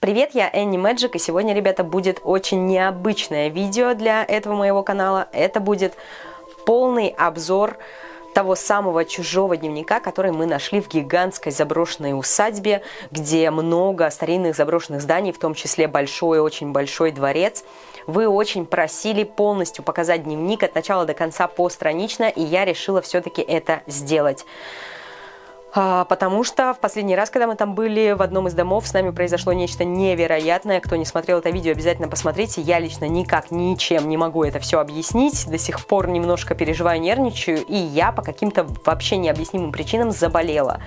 Привет, я Энни Мэджик, и сегодня, ребята, будет очень необычное видео для этого моего канала. Это будет полный обзор того самого чужого дневника, который мы нашли в гигантской заброшенной усадьбе, где много старинных заброшенных зданий, в том числе большой, очень большой дворец. Вы очень просили полностью показать дневник от начала до конца постранично, и я решила все-таки это сделать. А, потому что в последний раз, когда мы там были, в одном из домов с нами произошло нечто невероятное. Кто не смотрел это видео, обязательно посмотрите. Я лично никак, ничем не могу это все объяснить. До сих пор немножко переживаю, нервничаю. И я по каким-то вообще необъяснимым причинам заболела.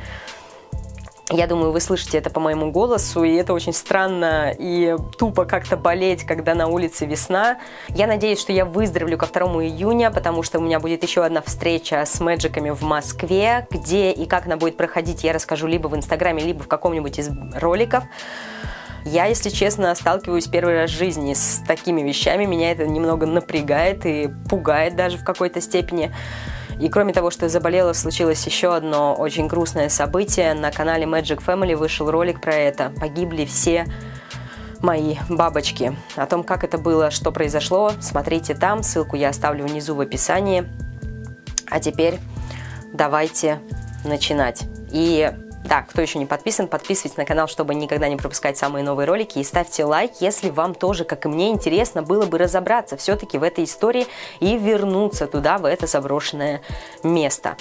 Я думаю, вы слышите это по моему голосу, и это очень странно и тупо как-то болеть, когда на улице весна. Я надеюсь, что я выздоровлю ко 2 июня, потому что у меня будет еще одна встреча с мэджиками в Москве, где и как она будет проходить, я расскажу либо в Инстаграме, либо в каком-нибудь из роликов. Я, если честно, сталкиваюсь первый раз в жизни с такими вещами. Меня это немного напрягает и пугает даже в какой-то степени. И кроме того, что заболела, случилось еще одно очень грустное событие. На канале Magic Family вышел ролик про это. Погибли все мои бабочки. О том, как это было, что произошло, смотрите там. Ссылку я оставлю внизу в описании. А теперь давайте начинать. И да, кто еще не подписан, подписывайтесь на канал, чтобы никогда не пропускать самые новые ролики. И ставьте лайк, если вам тоже, как и мне, интересно было бы разобраться все-таки в этой истории и вернуться туда, в это заброшенное место.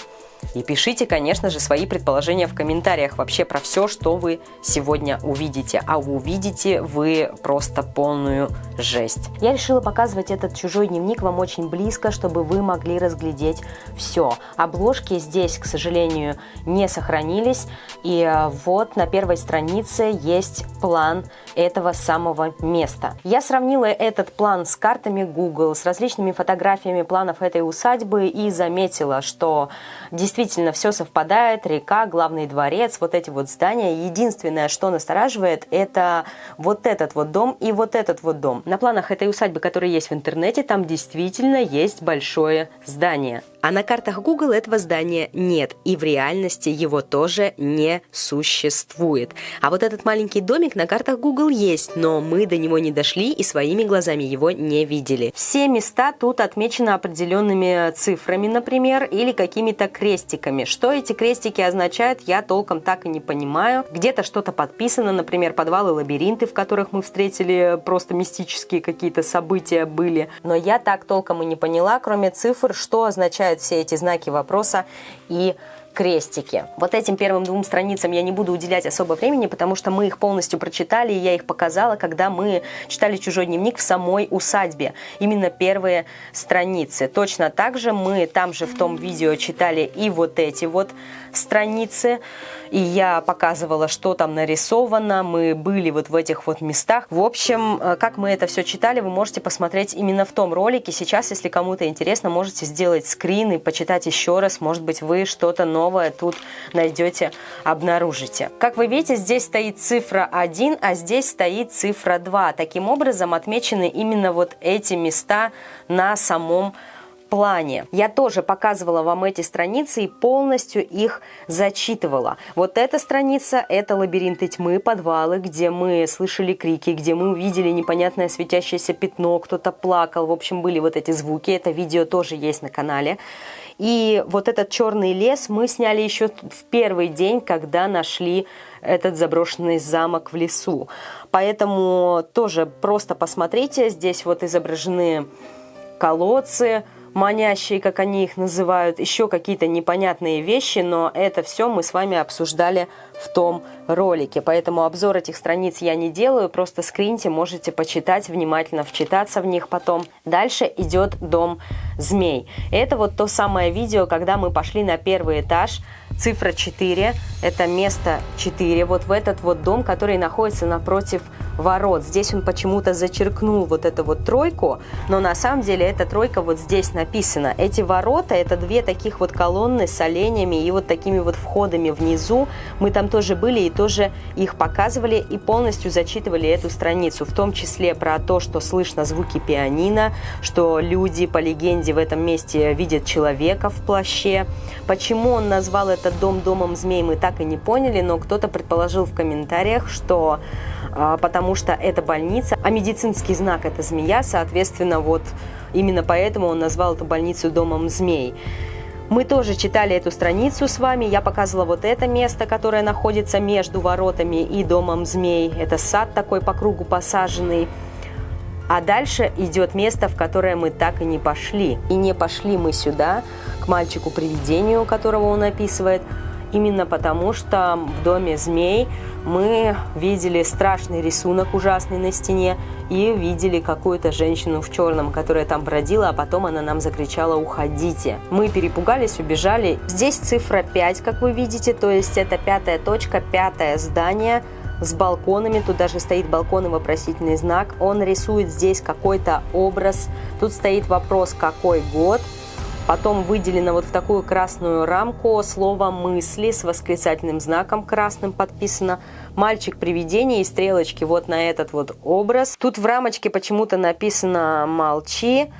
И пишите, конечно же, свои предположения в комментариях вообще про все, что вы сегодня увидите. А увидите вы просто полную жесть. Я решила показывать этот чужой дневник вам очень близко, чтобы вы могли разглядеть все. Обложки здесь, к сожалению, не сохранились. И э, вот на первой странице есть план этого самого места. Я сравнила этот план с картами Google, с различными фотографиями планов этой усадьбы и заметила, что действительно все совпадает, река, главный дворец, вот эти вот здания. Единственное, что настораживает, это вот этот вот дом и вот этот вот дом. На планах этой усадьбы, которые есть в интернете, там действительно есть большое здание. А на картах Google этого здания нет, и в реальности его тоже не существует. А вот этот маленький домик на картах Google есть, но мы до него не дошли и своими глазами его не видели. Все места тут отмечены определенными цифрами, например, или какими-то крестиками. Что эти крестики означают, я толком так и не понимаю. Где-то что-то подписано, например, подвалы, лабиринты, в которых мы встретили просто мистические какие-то события были. Но я так толком и не поняла, кроме цифр, что означает означают все эти знаки вопроса и крестики. Вот этим первым двум страницам я не буду уделять особо времени, потому что мы их полностью прочитали, и я их показала, когда мы читали «Чужой дневник» в самой усадьбе. Именно первые страницы. Точно так же мы там же в том видео читали и вот эти вот страницы, и я показывала, что там нарисовано, мы были вот в этих вот местах. В общем, э, как мы это все читали, вы можете посмотреть именно в том ролике. Сейчас, если кому-то интересно, можете сделать скрин и почитать еще раз. Может быть, вы что-то новое тут найдете, обнаружите. Как вы видите, здесь стоит цифра 1, а здесь стоит цифра 2. Таким образом, отмечены именно вот эти места на самом плане. Я тоже показывала вам эти страницы и полностью их зачитывала. Вот эта страница – это лабиринты тьмы, подвалы, где мы слышали крики, где мы увидели непонятное светящееся пятно, кто-то плакал. В общем, были вот эти звуки. Это видео тоже есть на канале. И вот этот черный лес мы сняли еще в первый день, когда нашли этот заброшенный замок в лесу. Поэтому тоже просто посмотрите, здесь вот изображены колодцы, манящие, как они их называют, еще какие-то непонятные вещи, но это все мы с вами обсуждали в том ролике. Поэтому обзор этих страниц я не делаю, просто скриньте, можете почитать, внимательно вчитаться в них потом. Дальше идет дом змей. Это вот то самое видео, когда мы пошли на первый этаж, цифра 4, это место 4, вот в этот вот дом, который находится напротив ворот. Здесь он почему-то зачеркнул вот эту вот тройку, но на самом деле эта тройка вот здесь написана. Эти ворота, это две таких вот колонны с оленями и вот такими вот входами внизу. Мы там тоже были и тоже их показывали и полностью зачитывали эту страницу, в том числе про то, что слышно звуки пианино, что люди по легенде в этом месте видят человека в плаще. Почему он назвал этот дом домом змей, мы так и не поняли, но кто-то предположил в комментариях, что а, потому что это больница, а медицинский знак это змея, соответственно, вот именно поэтому он назвал эту больницу домом змей. Мы тоже читали эту страницу с вами. Я показывала вот это место, которое находится между воротами и домом змей. Это сад такой по кругу посаженный. А дальше идет место, в которое мы так и не пошли. И не пошли мы сюда, к мальчику-привидению, которого он описывает, именно потому что в доме змей мы видели страшный рисунок ужасный на стене и видели какую-то женщину в черном, которая там бродила, а потом она нам закричала «Уходите!». Мы перепугались, убежали. Здесь цифра 5, как вы видите, то есть это пятая точка, пятое здание с балконами, тут даже стоит балкон и вопросительный знак. Он рисует здесь какой-то образ, тут стоит вопрос «Какой год?». Потом выделено вот в такую красную рамку слово «мысли» с восклицательным знаком красным подписано. Мальчик-привидение и стрелочки вот на этот вот образ. Тут в рамочке почему-то написано «молчи».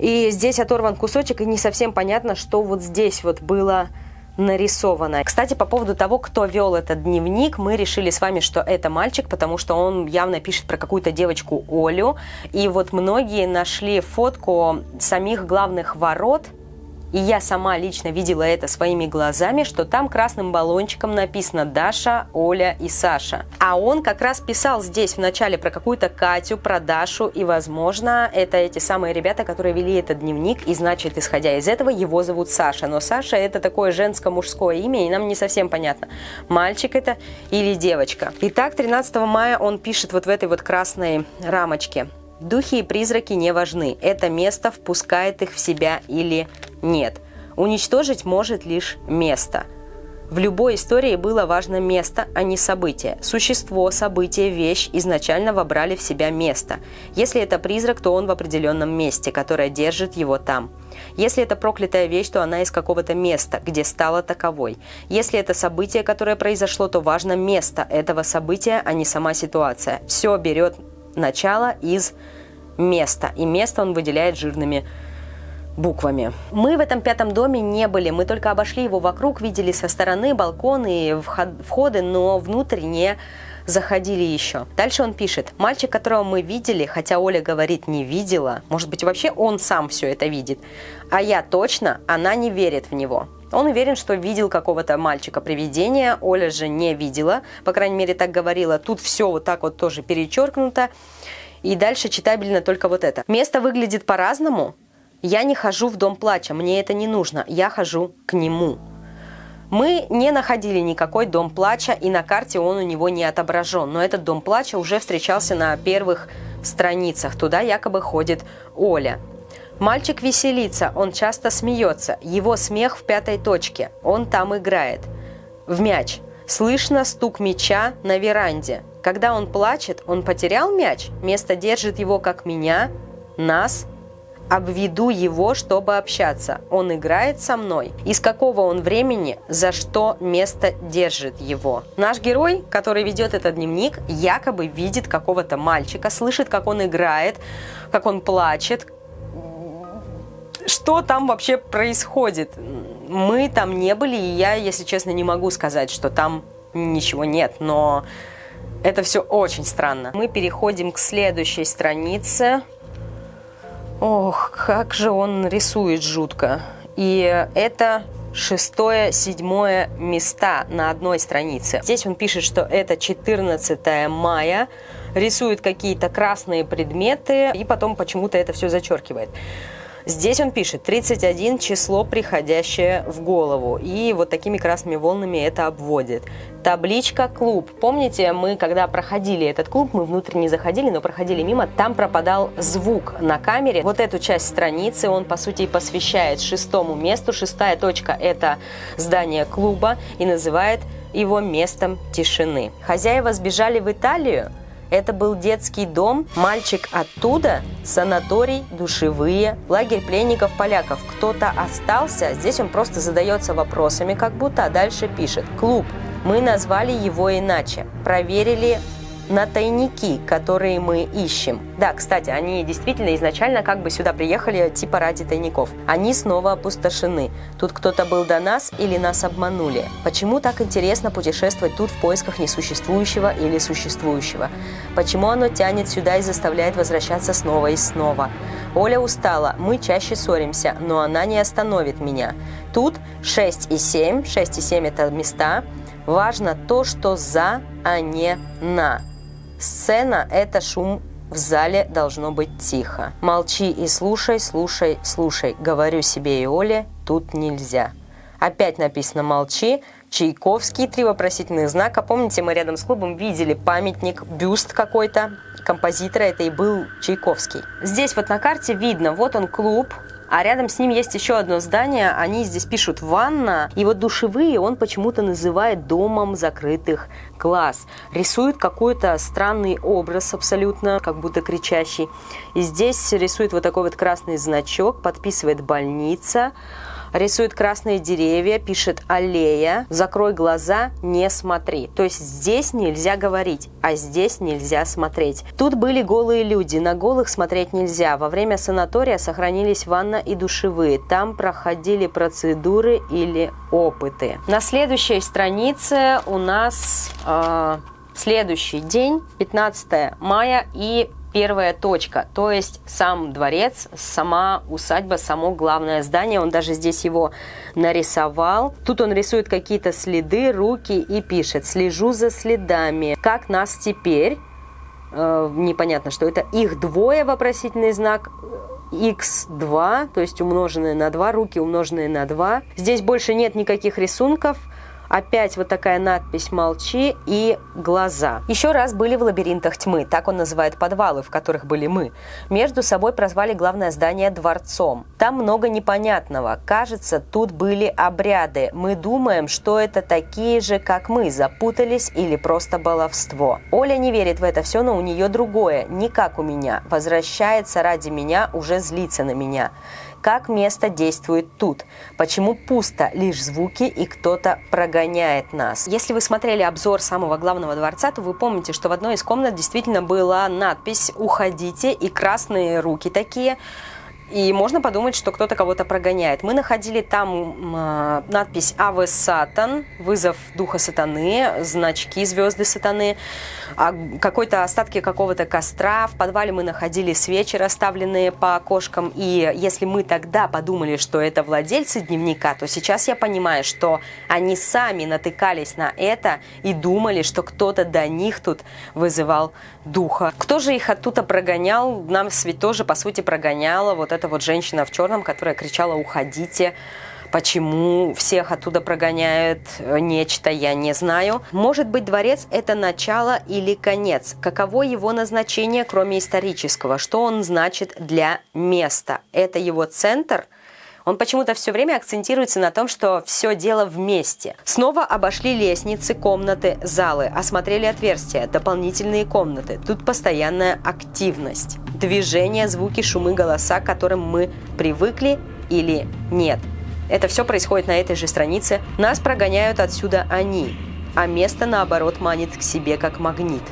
И здесь оторван кусочек, и не совсем понятно, что вот здесь вот было нарисовано. Кстати, по поводу того, кто вел этот дневник, мы решили с вами, что это мальчик, потому что он явно пишет про какую-то девочку Олю. И вот многие нашли фотку самих главных ворот и я сама лично видела это своими глазами, что там красным баллончиком написано Даша, Оля и Саша. А он как раз писал здесь в начале про какую-то Катю, про Дашу, и, возможно, это эти самые ребята, которые вели этот дневник, и, значит, исходя из этого, его зовут Саша. Но Саша это такое женско-мужское имя, и нам не совсем понятно, мальчик это или девочка. Итак, 13 мая он пишет вот в этой вот красной рамочке. Духи и призраки не важны. Это место впускает их в себя или нет. Уничтожить может лишь место. В любой истории было важно место, а не событие. Существо, событие, вещь изначально вобрали в себя место. Если это призрак, то он в определенном месте, которое держит его там. Если это проклятая вещь, то она из какого-то места, где стала таковой. Если это событие, которое произошло, то важно место этого события, а не сама ситуация. Все берет начало из места, и место он выделяет жирными буквами. Мы в этом пятом доме не были, мы только обошли его вокруг, видели со стороны балконы и входы, но внутрь не заходили еще. Дальше он пишет, мальчик, которого мы видели, хотя Оля говорит не видела, может быть вообще он сам все это видит, а я точно, она не верит в него. Он уверен, что видел какого-то мальчика-привидения, Оля же не видела, по крайней мере так говорила. Тут все вот так вот тоже перечеркнуто. И дальше читабельно только вот это. Место выглядит по-разному, я не хожу в дом плача, мне это не нужно, я хожу к нему. Мы не находили никакой дом плача, и на карте он у него не отображен. Но этот дом плача уже встречался на первых страницах. Туда якобы ходит Оля. Мальчик веселится, он часто смеется. Его смех в пятой точке. Он там играет. В мяч. Слышно стук мяча на веранде. Когда он плачет, он потерял мяч. Место держит его, как меня, нас, обведу его, чтобы общаться. Он играет со мной. Из какого он времени, за что место держит его. Наш герой, который ведет этот дневник, якобы видит какого-то мальчика, слышит, как он играет, как он плачет, что там вообще происходит. Мы там не были, и я, если честно, не могу сказать, что там ничего нет, но это все очень странно. Мы переходим к следующей странице. Ох, как же он рисует жутко. И это шестое, седьмое места на одной странице. Здесь он пишет, что это 14 мая, рисует какие-то красные предметы и потом почему-то это все зачеркивает. Здесь он пишет 31 число, приходящее в голову. И вот такими красными волнами это обводит. Табличка «Клуб». Помните, мы когда проходили этот клуб, мы внутрь не заходили, но проходили мимо, там пропадал звук на камере. Вот эту часть страницы он, по сути, посвящает шестому месту. Шестая точка – это здание клуба и называет его местом тишины. Хозяева сбежали в Италию, это был детский дом, мальчик оттуда, санаторий, душевые, лагерь пленников-поляков. Кто-то остался, здесь он просто задается вопросами, как будто, а дальше пишет. Клуб. Мы назвали его иначе. Проверили на тайники, которые мы ищем. Да, кстати, они действительно изначально как бы сюда приехали типа ради тайников. Они снова опустошены. Тут кто-то был до нас или нас обманули. Почему так интересно путешествовать тут в поисках несуществующего или существующего? Почему оно тянет сюда и заставляет возвращаться снова и снова? Оля устала, мы чаще ссоримся, но она не остановит меня. Тут 6 и 7, 6 и 7 это места. Важно то, что за, а не на. Сцена – это шум в зале должно быть тихо. Молчи и слушай, слушай, слушай. Говорю себе и Оле, тут нельзя. Опять написано «молчи», Чайковский, три вопросительных знака. Помните, мы рядом с клубом видели памятник, бюст какой-то композитора, это и был Чайковский. Здесь вот на карте видно, вот он клуб, а рядом с ним есть еще одно здание, они здесь пишут «ванна», и вот душевые он почему-то называет «домом закрытых глаз». Рисует какой-то странный образ абсолютно, как будто кричащий. И здесь рисует вот такой вот красный значок, подписывает «больница», рисует красные деревья, пишет аллея, закрой глаза, не смотри. То есть здесь нельзя говорить, а здесь нельзя смотреть. Тут были голые люди, на голых смотреть нельзя. Во время санатория сохранились ванна и душевые. Там проходили процедуры или опыты. На следующей странице у нас э, следующий день, 15 мая и первая точка, то есть сам дворец, сама усадьба, само главное здание, он даже здесь его нарисовал. Тут он рисует какие-то следы, руки и пишет «Слежу за следами, как нас теперь?» э, Непонятно, что это их двое, вопросительный знак, x2, то есть умноженные на 2, руки умноженные на 2. Здесь больше нет никаких рисунков, Опять вот такая надпись «Молчи» и «Глаза». Еще раз были в лабиринтах тьмы, так он называет подвалы, в которых были мы. Между собой прозвали главное здание дворцом. Там много непонятного. Кажется, тут были обряды. Мы думаем, что это такие же, как мы, запутались или просто баловство. Оля не верит в это все, но у нее другое, не как у меня. Возвращается ради меня, уже злится на меня как место действует тут, почему пусто лишь звуки и кто-то прогоняет нас. Если вы смотрели обзор самого главного дворца, то вы помните, что в одной из комнат действительно была надпись «Уходите» и красные руки такие – и можно подумать, что кто-то кого-то прогоняет. Мы находили там э, надпись «Аве Сатан», «Вызов духа сатаны», значки «Звезды сатаны», какой-то остатки какого-то костра. В подвале мы находили свечи, расставленные по окошкам. И если мы тогда подумали, что это владельцы дневника, то сейчас я понимаю, что они сами натыкались на это и думали, что кто-то до них тут вызывал духа. Кто же их оттуда прогонял? Нам ведь тоже, по сути, прогоняла вот эта вот женщина в черном, которая кричала «Уходите!» Почему всех оттуда прогоняют э, нечто, я не знаю. Может быть, дворец – это начало или конец? Каково его назначение, кроме исторического? Что он значит для места? Это его центр – он почему-то все время акцентируется на том, что все дело вместе. Снова обошли лестницы, комнаты, залы, осмотрели отверстия, дополнительные комнаты. Тут постоянная активность. Движение, звуки, шумы, голоса, к которым мы привыкли или нет. Это все происходит на этой же странице. Нас прогоняют отсюда они, а место, наоборот, манит к себе как магнит.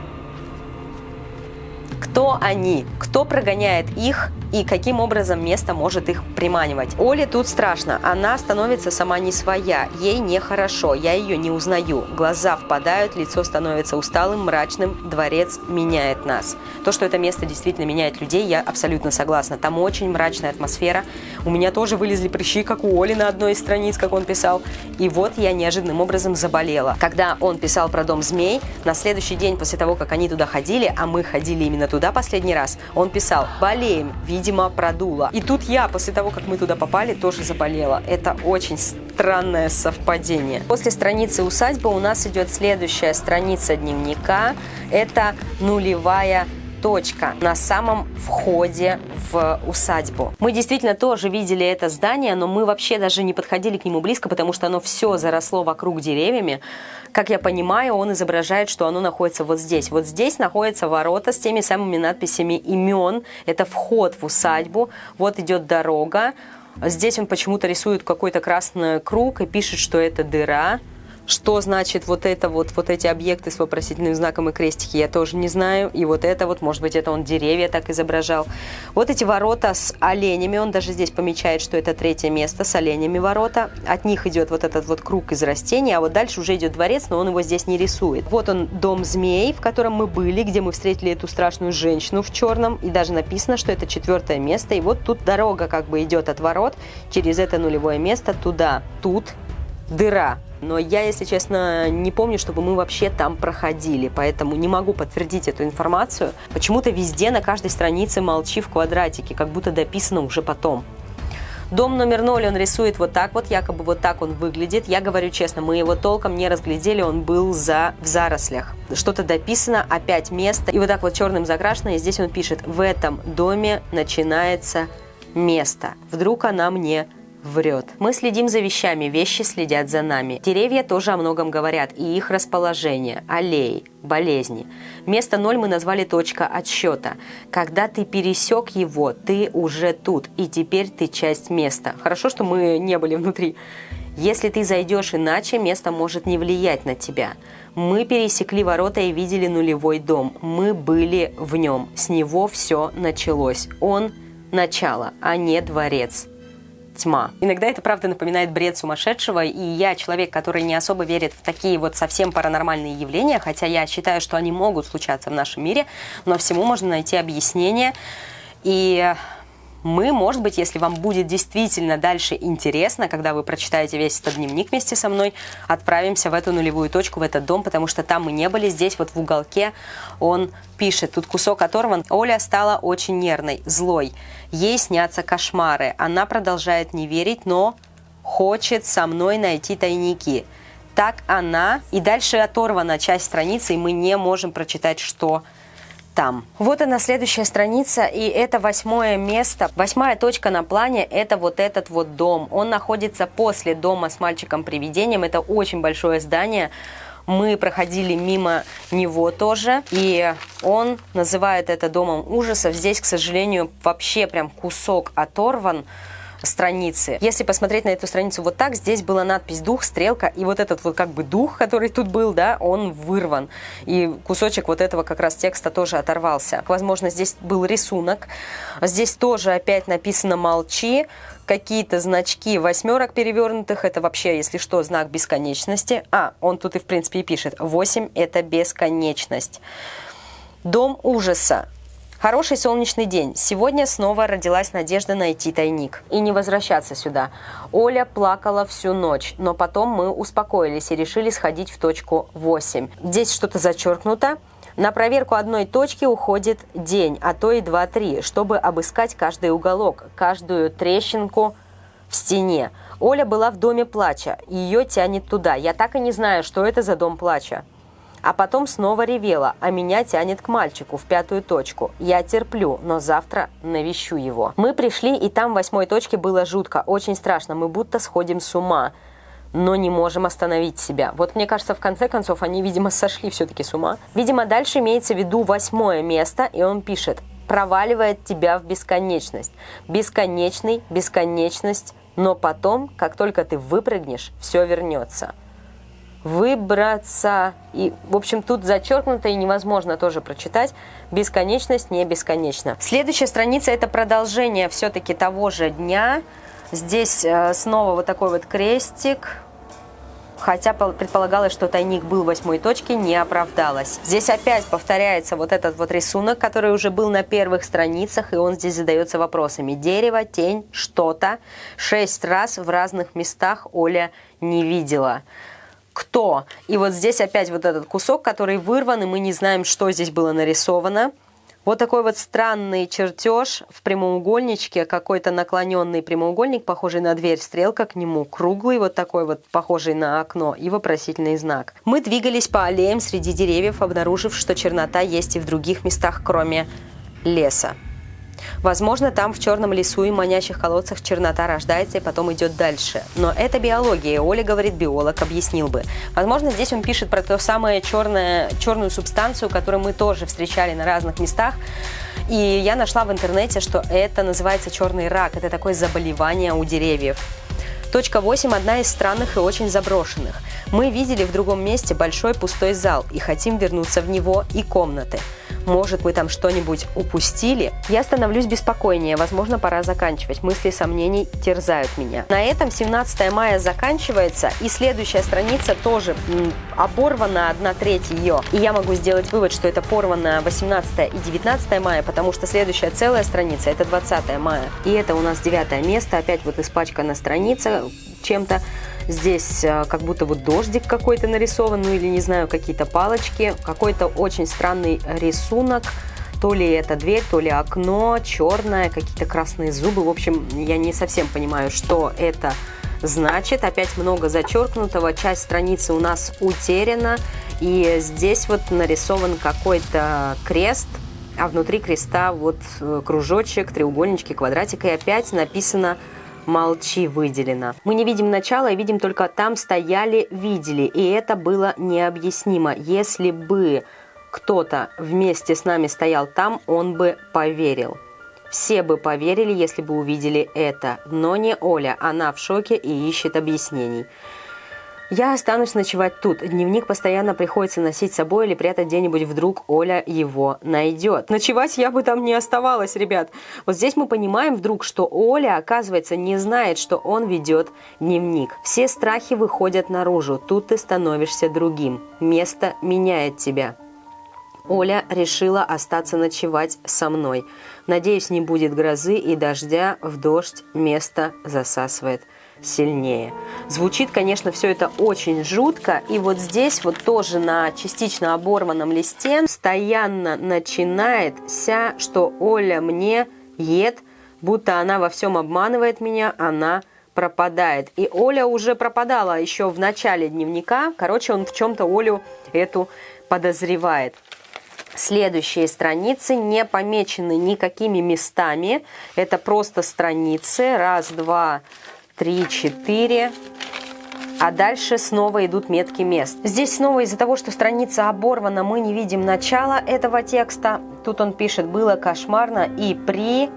Кто они? Кто прогоняет их и каким образом место может их приманивать. Оле тут страшно, она становится сама не своя, ей нехорошо, я ее не узнаю. Глаза впадают, лицо становится усталым, мрачным, дворец меняет нас. То, что это место действительно меняет людей, я абсолютно согласна. Там очень мрачная атмосфера. У меня тоже вылезли прыщи, как у Оли на одной из страниц, как он писал. И вот я неожиданным образом заболела. Когда он писал про дом змей, на следующий день после того, как они туда ходили, а мы ходили именно туда последний раз, он писал «болеем, видимо, продуло. И тут я, после того, как мы туда попали, тоже заболела. Это очень странное совпадение. После страницы усадьбы у нас идет следующая страница дневника. Это нулевая точка на самом входе в усадьбу. Мы действительно тоже видели это здание, но мы вообще даже не подходили к нему близко, потому что оно все заросло вокруг деревьями. Как я понимаю, он изображает, что оно находится вот здесь. Вот здесь находятся ворота с теми самыми надписями имен. Это вход в усадьбу. Вот идет дорога. Здесь он почему-то рисует какой-то красный круг и пишет, что это дыра Что значит вот это вот, вот эти объекты с вопросительным знаком и крестики, я тоже не знаю. И вот это вот, может быть, это он деревья так изображал. Вот эти ворота с оленями, он даже здесь помечает, что это третье место с оленями ворота. От них идет вот этот вот круг из растений, а вот дальше уже идет дворец, но он его здесь не рисует. Вот он, дом змей, в котором мы были, где мы встретили эту страшную женщину в черном. И даже написано, что это четвертое место. И вот тут дорога как бы идет от ворот через это нулевое место туда. Тут дыра. Но я, если честно, не помню, чтобы мы вообще там проходили, поэтому не могу подтвердить эту информацию. Почему-то везде на каждой странице молчи в квадратике, как будто дописано уже потом. Дом номер ноль он рисует вот так вот, якобы вот так он выглядит. Я говорю честно, мы его толком не разглядели, он был за, в зарослях. Что-то дописано, опять место, и вот так вот черным закрашено, и здесь он пишет, в этом доме начинается место. Вдруг она мне врет. Мы следим за вещами, вещи следят за нами. Деревья тоже о многом говорят, и их расположение, аллеи, болезни. Место ноль мы назвали точка отсчета. Когда ты пересек его, ты уже тут, и теперь ты часть места. Хорошо, что мы не были внутри. Если ты зайдешь иначе, место может не влиять на тебя. Мы пересекли ворота и видели нулевой дом. Мы были в нем. С него все началось. Он – начало, а не дворец тьма. Иногда это, правда, напоминает бред сумасшедшего, и я человек, который не особо верит в такие вот совсем паранормальные явления, хотя я считаю, что они могут случаться в нашем мире, но всему можно найти объяснение. И мы, может быть, если вам будет действительно дальше интересно, когда вы прочитаете весь этот дневник вместе со мной, отправимся в эту нулевую точку, в этот дом, потому что там мы не были, здесь вот в уголке он пишет, тут кусок оторван. Оля стала очень нервной, злой. Ей снятся кошмары. Она продолжает не верить, но хочет со мной найти тайники. Так она, и дальше оторвана часть страницы, и мы не можем прочитать, что там. Вот она следующая страница, и это восьмое место. Восьмая точка на плане – это вот этот вот дом. Он находится после дома с мальчиком-привидением. Это очень большое здание. Мы проходили мимо него тоже, и он называет это домом ужасов. Здесь, к сожалению, вообще прям кусок оторван страницы. Если посмотреть на эту страницу вот так, здесь была надпись «Дух», «Стрелка», и вот этот вот как бы дух, который тут был, да, он вырван. И кусочек вот этого как раз текста тоже оторвался. Возможно, здесь был рисунок. Здесь тоже опять написано «Молчи», какие-то значки восьмерок перевернутых, это вообще, если что, знак бесконечности. А, он тут и в принципе и пишет, 8 это бесконечность. Дом ужаса. Хороший солнечный день. Сегодня снова родилась надежда найти тайник и не возвращаться сюда. Оля плакала всю ночь, но потом мы успокоились и решили сходить в точку 8. Здесь что-то зачеркнуто. На проверку одной точки уходит день, а то и 2-3, чтобы обыскать каждый уголок, каждую трещинку в стене. Оля была в доме плача, ее тянет туда. Я так и не знаю, что это за дом плача. А потом снова ревела, а меня тянет к мальчику в пятую точку. Я терплю, но завтра навещу его. Мы пришли, и там в восьмой точке было жутко, очень страшно. Мы будто сходим с ума но не можем остановить себя. Вот мне кажется, в конце концов, они, видимо, сошли все-таки с ума. Видимо, дальше имеется в виду восьмое место, и он пишет «проваливает тебя в бесконечность». Бесконечный, бесконечность, но потом, как только ты выпрыгнешь, все вернется выбраться. И, в общем, тут зачеркнуто и невозможно тоже прочитать. Бесконечность не бесконечна. Следующая страница – это продолжение все-таки того же дня. Здесь э, снова вот такой вот крестик. Хотя предполагалось, что тайник был в восьмой точке, не оправдалось. Здесь опять повторяется вот этот вот рисунок, который уже был на первых страницах, и он здесь задается вопросами. Дерево, тень, что-то. Шесть раз в разных местах Оля не видела кто. И вот здесь опять вот этот кусок, который вырван, и мы не знаем, что здесь было нарисовано. Вот такой вот странный чертеж в прямоугольничке, какой-то наклоненный прямоугольник, похожий на дверь, стрелка к нему, круглый, вот такой вот, похожий на окно, и вопросительный знак. Мы двигались по аллеям среди деревьев, обнаружив, что чернота есть и в других местах, кроме леса. Возможно, там в черном лесу и манящих колодцах чернота рождается и потом идет дальше. Но это биология, Оля говорит, биолог объяснил бы. Возможно, здесь он пишет про то самое черное, черную субстанцию, которую мы тоже встречали на разных местах. И я нашла в интернете, что это называется черный рак. Это такое заболевание у деревьев. Точка 8 – одна из странных и очень заброшенных. Мы видели в другом месте большой пустой зал и хотим вернуться в него и комнаты. Может, мы там что-нибудь упустили? Я становлюсь беспокойнее, возможно, пора заканчивать. Мысли сомнений терзают меня. На этом 17 мая заканчивается, и следующая страница тоже оборвана, одна треть ее. И я могу сделать вывод, что это порвано 18 и 19 мая, потому что следующая целая страница – это 20 мая. И это у нас девятое место, опять вот испачкана страница чем-то. Здесь э, как будто вот дождик какой-то нарисован, ну или не знаю, какие-то палочки, какой-то очень странный рисунок. То ли это дверь, то ли окно, черное, какие-то красные зубы. В общем, я не совсем понимаю, что это значит. Опять много зачеркнутого, часть страницы у нас утеряна. И здесь вот нарисован какой-то крест, а внутри креста вот э, кружочек, треугольнички, квадратик. И опять написано молчи выделено. Мы не видим начала и видим только там стояли, видели. И это было необъяснимо. Если бы кто-то вместе с нами стоял там, он бы поверил. Все бы поверили, если бы увидели это. Но не Оля, она в шоке и ищет объяснений. Я останусь ночевать тут. Дневник постоянно приходится носить с собой или прятать где-нибудь. Вдруг Оля его найдет. Ночевать я бы там не оставалась, ребят. Вот здесь мы понимаем вдруг, что Оля, оказывается, не знает, что он ведет дневник. Все страхи выходят наружу. Тут ты становишься другим. Место меняет тебя. Оля решила остаться ночевать со мной. Надеюсь, не будет грозы и дождя. В дождь место засасывает сильнее. Звучит, конечно, все это очень жутко. И вот здесь вот тоже на частично оборванном листе постоянно начинается, что Оля мне ед, будто она во всем обманывает меня, она пропадает. И Оля уже пропадала еще в начале дневника. Короче, он в чем-то Олю эту подозревает. Следующие страницы не помечены никакими местами. Это просто страницы. Раз, два, три, четыре. А дальше снова идут метки мест. Здесь снова из-за того, что страница оборвана, мы не видим начала этого текста. Тут он пишет «было кошмарно» и «при...»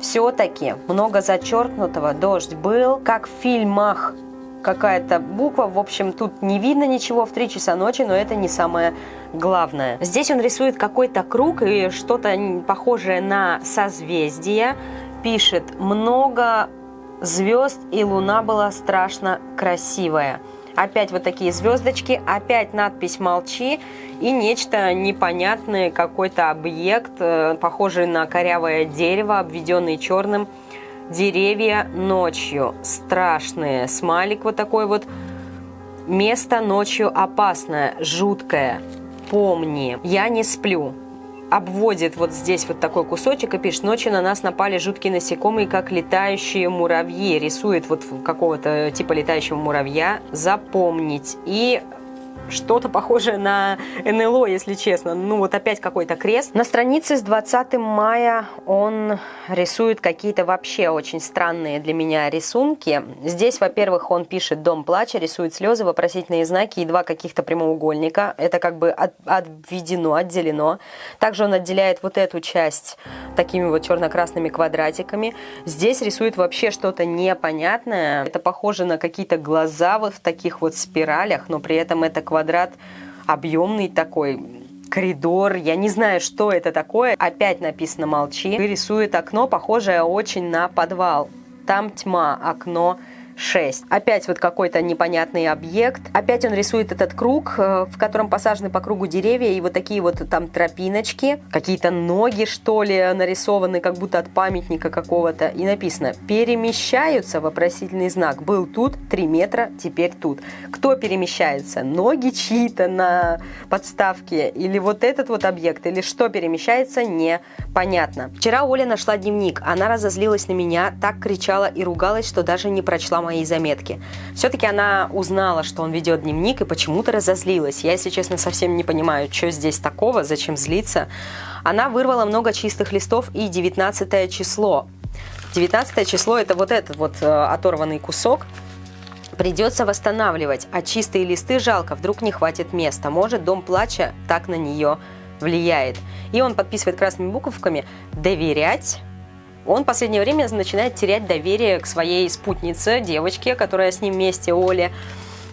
Все-таки много зачеркнутого, дождь был, как в фильмах какая-то буква. В общем, тут не видно ничего в 3 часа ночи, но это не самое главное. Здесь он рисует какой-то круг и что-то похожее на созвездие. Пишет «много звезд, и луна была страшно красивая. Опять вот такие звездочки, опять надпись «Молчи» и нечто непонятное, какой-то объект, э, похожий на корявое дерево, обведенный черным. Деревья ночью страшные. Смайлик вот такой вот. Место ночью опасное, жуткое. Помни, я не сплю обводит вот здесь вот такой кусочек и пишет, ночью на нас напали жуткие насекомые, как летающие муравьи. Рисует вот какого-то типа летающего муравья. Запомнить. И что-то похожее на НЛО, если честно. Ну вот опять какой-то крест. На странице с 20 мая он рисует какие-то вообще очень странные для меня рисунки. Здесь, во-первых, он пишет «Дом плача», рисует слезы, вопросительные знаки и два каких-то прямоугольника. Это как бы от, отведено, отделено. Также он отделяет вот эту часть такими вот черно-красными квадратиками. Здесь рисует вообще что-то непонятное. Это похоже на какие-то глаза вот в таких вот спиралях, но при этом это квадрат объемный такой, коридор, я не знаю, что это такое. Опять написано «молчи». И рисует окно, похожее очень на подвал. Там тьма, окно 6. Опять вот какой-то непонятный объект. Опять он рисует этот круг, э, в котором посажены по кругу деревья и вот такие вот там тропиночки. Какие-то ноги, что ли, нарисованы, как будто от памятника какого-то. И написано «Перемещаются?» Вопросительный знак. Был тут 3 метра, теперь тут. Кто перемещается? Ноги чьи-то на подставке? Или вот этот вот объект? Или что перемещается? Непонятно. Вчера Оля нашла дневник. Она разозлилась на меня, так кричала и ругалась, что даже не прочла мои заметки. Все-таки она узнала, что он ведет дневник и почему-то разозлилась. Я, если честно, совсем не понимаю, что здесь такого, зачем злиться. Она вырвала много чистых листов и 19 число. 19 число это вот этот вот э, оторванный кусок. Придется восстанавливать, а чистые листы жалко, вдруг не хватит места. Может, дом плача так на нее влияет. И он подписывает красными буковками «Доверять Он в последнее время начинает терять доверие к своей спутнице, девочке, которая с ним вместе, Оле.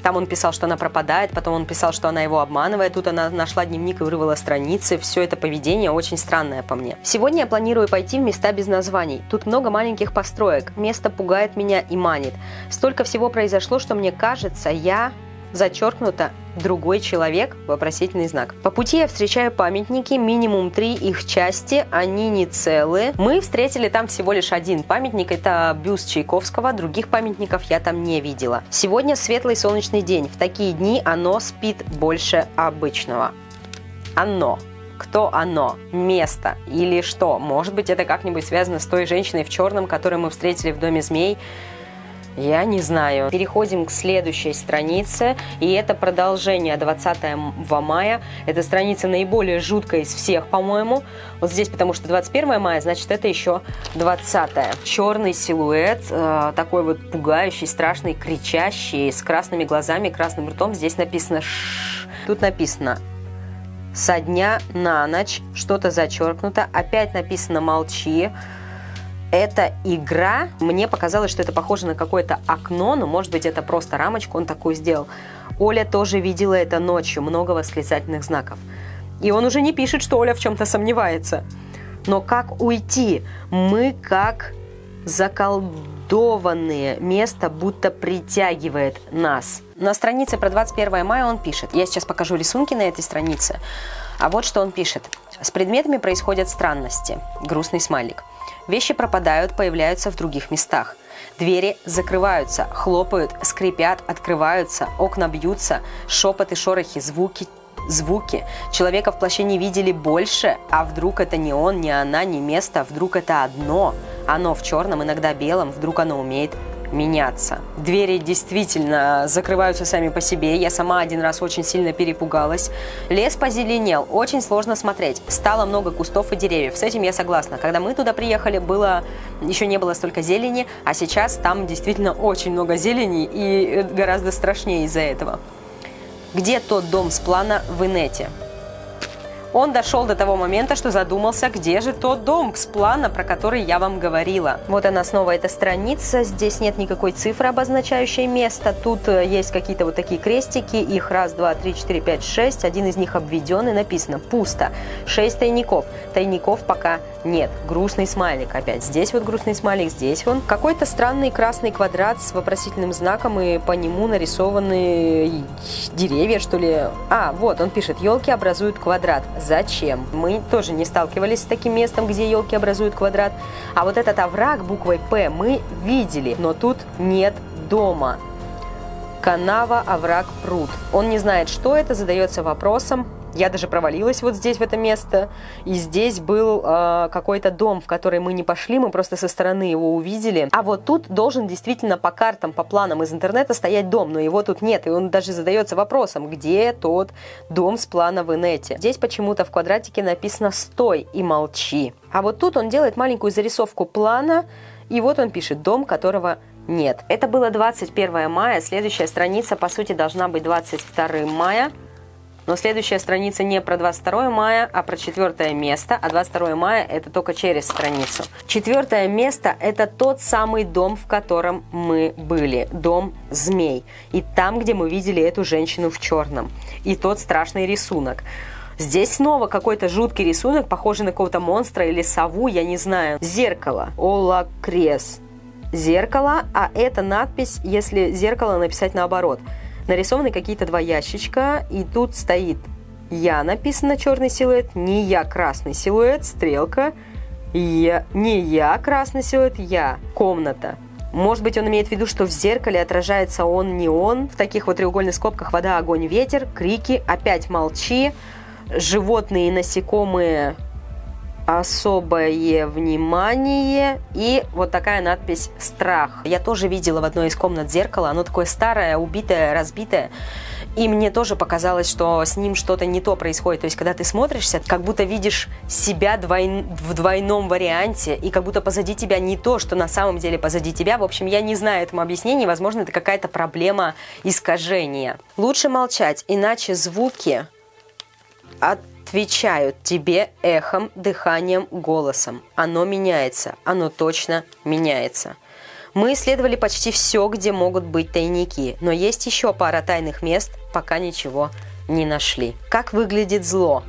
Там он писал, что она пропадает, потом он писал, что она его обманывает. Тут она нашла дневник и вырвала страницы. Все это поведение очень странное по мне. Сегодня я планирую пойти в места без названий. Тут много маленьких построек. Место пугает меня и манит. Столько всего произошло, что мне кажется, я зачеркнуто «другой человек?» вопросительный знак. По пути я встречаю памятники, минимум три их части, они не целые. Мы встретили там всего лишь один памятник, это бюст Чайковского, других памятников я там не видела. Сегодня светлый солнечный день, в такие дни оно спит больше обычного. Оно кто оно, место или что. Может быть, это как-нибудь связано с той женщиной в черном, которую мы встретили в Доме змей. Я не знаю. Переходим к следующей странице, и это продолжение 20 мая. Эта страница наиболее жуткая из всех, по-моему. Вот здесь, потому что 21 мая, значит, это еще 20 -е. Черный силуэт, э, такой вот пугающий, страшный, кричащий, с красными глазами, красным ртом. Здесь написано «ш». Тут написано «со дня на ночь», что-то зачеркнуто. Опять написано «молчи». Эта игра, мне показалось, что это похоже на какое-то окно, но может быть это просто рамочку он такую сделал. Оля тоже видела это ночью, много восклицательных знаков. И он уже не пишет, что Оля в чем-то сомневается. Но как уйти? Мы как заколдованные. Место будто притягивает нас. На странице про 21 мая он пишет. Я сейчас покажу рисунки на этой странице. А вот что он пишет. С предметами происходят странности. Грустный смайлик. Вещи пропадают, появляются в других местах. Двери закрываются, хлопают, скрипят, открываются, окна бьются, шепоты, шорохи, звуки, звуки. Человека в плаще не видели больше, а вдруг это не он, не она, не место, вдруг это одно. Оно в черном, иногда белом, вдруг оно умеет меняться. Двери действительно закрываются сами по себе. Я сама один раз очень сильно перепугалась. Лес позеленел, очень сложно смотреть. Стало много кустов и деревьев. С этим я согласна. Когда мы туда приехали, было еще не было столько зелени, а сейчас там действительно очень много зелени и гораздо страшнее из-за этого. Где тот дом с плана в инете? Он дошел до того момента, что задумался, где же тот дом с плана, про который я вам говорила. Вот она снова, эта страница. Здесь нет никакой цифры, обозначающей место. Тут э, есть какие-то вот такие крестики. Их раз, два, три, четыре, пять, шесть. Один из них обведен и написано «пусто». Шесть тайников. Тайников пока нет. Грустный смайлик опять. Здесь вот грустный смайлик, здесь он. Какой-то странный красный квадрат с вопросительным знаком, и по нему нарисованы деревья, что ли. А, вот, он пишет, елки образуют квадрат. Зачем? Мы тоже не сталкивались с таким местом, где елки образуют квадрат. А вот этот овраг буквой «П» мы видели, но тут нет дома. Канава, овраг, пруд. Он не знает, что это, задается вопросом, я даже провалилась вот здесь, в это место. И здесь был э, какой-то дом, в который мы не пошли, мы просто со стороны его увидели. А вот тут должен действительно по картам, по планам из интернета стоять дом, но его тут нет. И он даже задается вопросом, где тот дом с плана в инете. Здесь почему-то в квадратике написано «стой и молчи». А вот тут он делает маленькую зарисовку плана, и вот он пишет «дом, которого нет». Это было 21 мая, следующая страница, по сути, должна быть 22 мая. Но следующая страница не про 22 мая, а про четвертое место, а 22 мая это только через страницу. Четвертое место это тот самый дом, в котором мы были, дом змей. И там, где мы видели эту женщину в черном. И тот страшный рисунок. Здесь снова какой-то жуткий рисунок, похожий на какого-то монстра или сову, я не знаю. Зеркало. Олакрес. Зеркало, а это надпись, если зеркало написать наоборот – нарисованы какие-то два ящичка, и тут стоит «Я» написано черный силуэт, «Не я» красный силуэт, стрелка, я, «Не я» красный силуэт, «Я» комната. Может быть, он имеет в виду, что в зеркале отражается он, не он. В таких вот треугольных скобках вода, огонь, ветер, крики, опять молчи, животные и насекомые особое внимание и вот такая надпись «Страх». Я тоже видела в одной из комнат зеркало, оно такое старое, убитое, разбитое. И мне тоже показалось, что с ним что-то не то происходит. То есть, когда ты смотришься, как будто видишь себя двой... в двойном варианте, и как будто позади тебя не то, что на самом деле позади тебя. В общем, я не знаю этому объяснения. Возможно, это какая-то проблема искажения. Лучше молчать, иначе звуки от отвечают тебе эхом, дыханием, голосом. Оно меняется, оно точно меняется. Мы исследовали почти все, где могут быть тайники, но есть еще пара тайных мест, пока ничего не нашли. Как выглядит зло?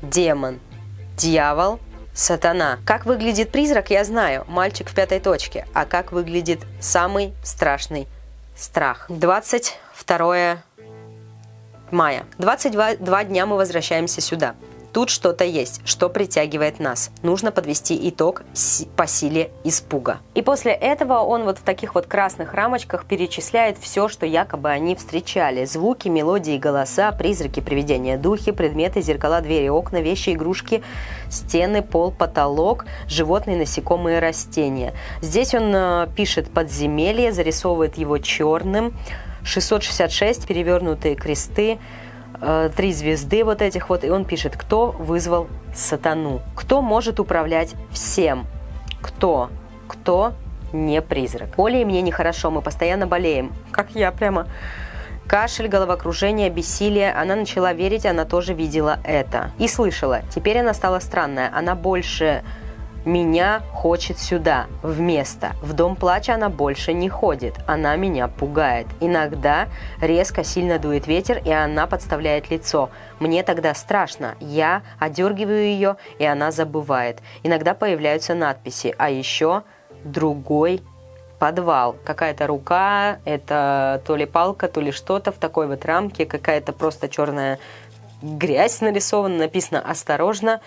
Демон. Дьявол. Сатана. Как выглядит призрак, я знаю. Мальчик в пятой точке. А как выглядит самый страшный страх? 22 мая. 22 два дня мы возвращаемся сюда. Тут что-то есть, что притягивает нас. Нужно подвести итог по силе испуга. И после этого он вот в таких вот красных рамочках перечисляет все, что якобы они встречали. Звуки, мелодии, голоса, призраки, привидения, духи, предметы, зеркала, двери, окна, вещи, игрушки, стены, пол, потолок, животные, насекомые, растения. Здесь он э, пишет подземелье, зарисовывает его черным. 666 перевернутые кресты, Э, три звезды вот этих вот, и он пишет, кто вызвал сатану, кто может управлять всем, кто, кто не призрак. Оле и мне нехорошо, мы постоянно болеем, как я прямо. Кашель, головокружение, бессилие. Она начала верить, она тоже видела это. И слышала. Теперь она стала странная. Она больше меня хочет сюда, в место. В дом плача она больше не ходит. Она меня пугает. Иногда резко сильно дует ветер, и она подставляет лицо. Мне тогда страшно. Я одергиваю ее, и она забывает. Иногда появляются надписи. А еще другой подвал. Какая-то рука, это то ли палка, то ли что-то в такой вот рамке, какая-то просто черная грязь нарисована, написано «Осторожно,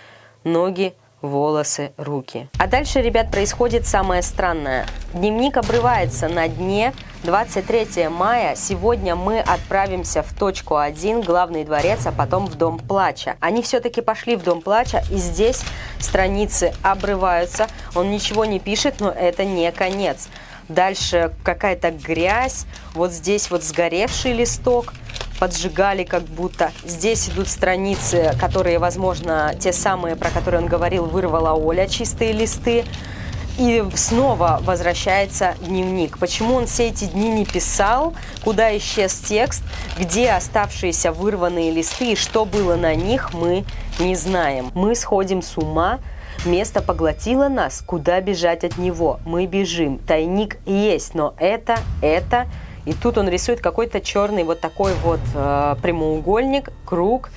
ноги волосы, руки. А дальше, ребят, происходит самое странное. Дневник обрывается на дне 23 мая. Сегодня мы отправимся в точку 1, главный дворец, а потом в Дом Плача. Они все-таки пошли в Дом Плача, и здесь страницы обрываются. Он ничего не пишет, но это не конец. Дальше какая-то грязь, вот здесь вот сгоревший листок – поджигали как будто. Здесь идут страницы, которые, возможно, те самые, про которые он говорил, вырвала Оля, чистые листы. И снова возвращается дневник. Почему он все эти дни не писал, куда исчез текст, где оставшиеся вырванные листы и что было на них, мы не знаем. Мы сходим с ума, Место поглотило нас, куда бежать от него? Мы бежим. Тайник есть, но это, это и тут он рисует какой-то черный вот такой вот э, прямоугольник, круг.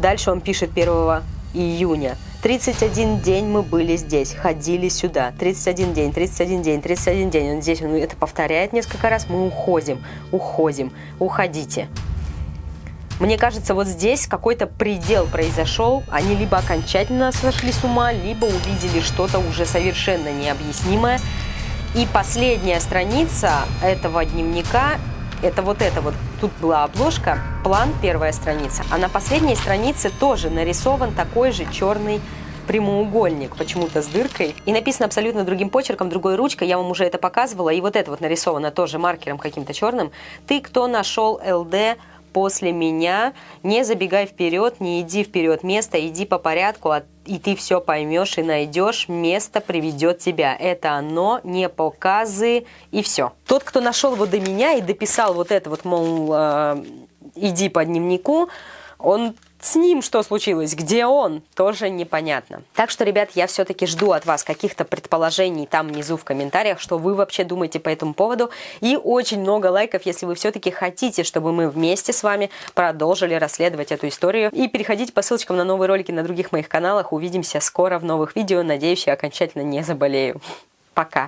Дальше он пишет 1 июня. 31 день мы были здесь, ходили сюда. 31 день, 31 день, 31 день. Он здесь он это повторяет несколько раз. Мы уходим, уходим, уходите. Мне кажется, вот здесь какой-то предел произошел. Они либо окончательно сошли с ума, либо увидели что-то уже совершенно необъяснимое. И последняя страница этого дневника, это вот это вот, тут была обложка, план, первая страница, а на последней странице тоже нарисован такой же черный прямоугольник, почему-то с дыркой. И написано абсолютно другим почерком, другой ручкой, я вам уже это показывала. И вот это вот нарисовано тоже маркером каким-то черным. Ты, кто нашел ЛД после меня, не забегай вперед, не иди вперед место, иди по порядку, а и ты все поймешь и найдешь, место приведет тебя. Это оно, не показы и все. Тот, кто нашел его до меня и дописал вот это вот, мол, э, иди по дневнику, он с ним что случилось? Где он? Тоже непонятно. Так что, ребят, я все-таки жду от вас каких-то предположений там внизу в комментариях, что вы вообще думаете по этому поводу. И очень много лайков, если вы все-таки хотите, чтобы мы вместе с вами продолжили расследовать эту историю. И переходите по ссылочкам на новые ролики на других моих каналах. Увидимся скоро в новых видео. Надеюсь, я окончательно не заболею. Пока!